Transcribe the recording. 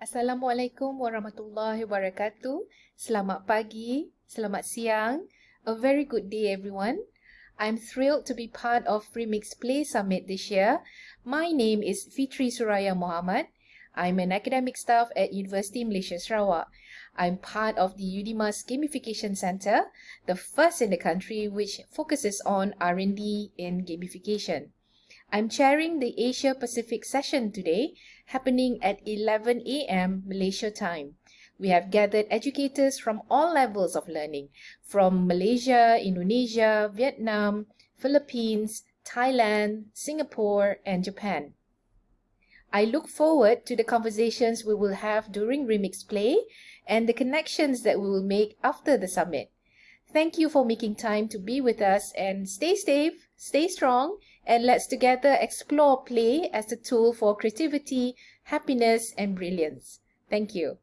Assalamualaikum warahmatullahi wabarakatuh. Selamat pagi, selamat siang. A very good day, everyone. I'm thrilled to be part of Remix Play Summit this year. My name is Fitri Suraya Muhammad. I'm an academic staff at University Malaysia Sarawak. I'm part of the UDIMAS Gamification Center, the first in the country which focuses on R&D in gamification. I'm chairing the Asia Pacific session today, happening at 11 a.m. Malaysia time. We have gathered educators from all levels of learning, from Malaysia, Indonesia, Vietnam, Philippines, Thailand, Singapore, and Japan. I look forward to the conversations we will have during Remix Play and the connections that we will make after the summit. Thank you for making time to be with us and stay safe, stay strong, and let's together explore play as a tool for creativity, happiness, and brilliance. Thank you.